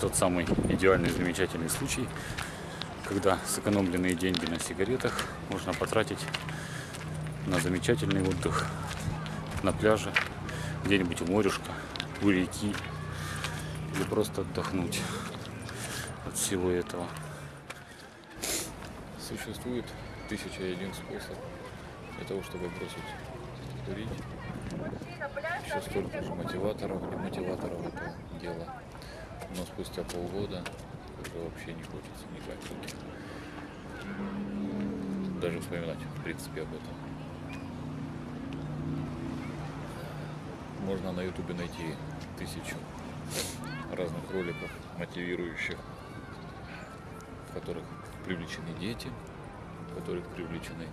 тот самый идеальный, замечательный случай, когда сэкономленные деньги на сигаретах можно потратить на замечательный отдых на пляже, где-нибудь у морюшка, у реки, или просто отдохнуть от всего этого. Существует тысяча и один способ для того, чтобы бросить курить. Еще столько же мотиваторов, демотиваторов этого дела. Но спустя полгода уже вообще не хочется никак. Даже вспоминать, в принципе, об этом. Можно на ютубе найти тысячу разных роликов, мотивирующих, в которых привлечены дети, в которых привлечены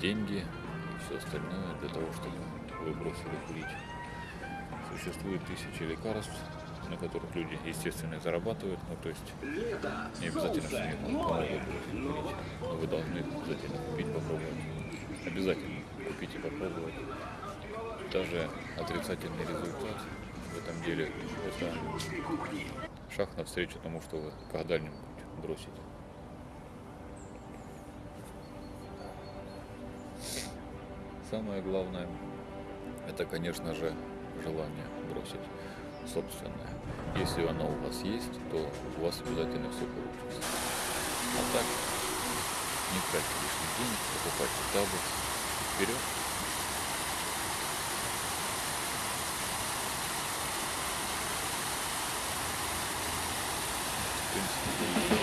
деньги и все остальное для того, чтобы вы бросили курить. Существует тысячи лекарств, на которых люди, естественно, зарабатывают. Ну, то есть не обязательно, что они помогут курить. Но вы должны обязательно купить, попробовать. Обязательно купить и попробовать. Даже отрицательный результат в этом деле это шаг навстречу тому, что вы когда-нибудь бросите. Самое главное, это, конечно же, желание бросить собственное. Если оно у вас есть, то у вас обязательно все получится. А так, не тратьте лишних денег, покупайте таблет. Вперед! В принципе,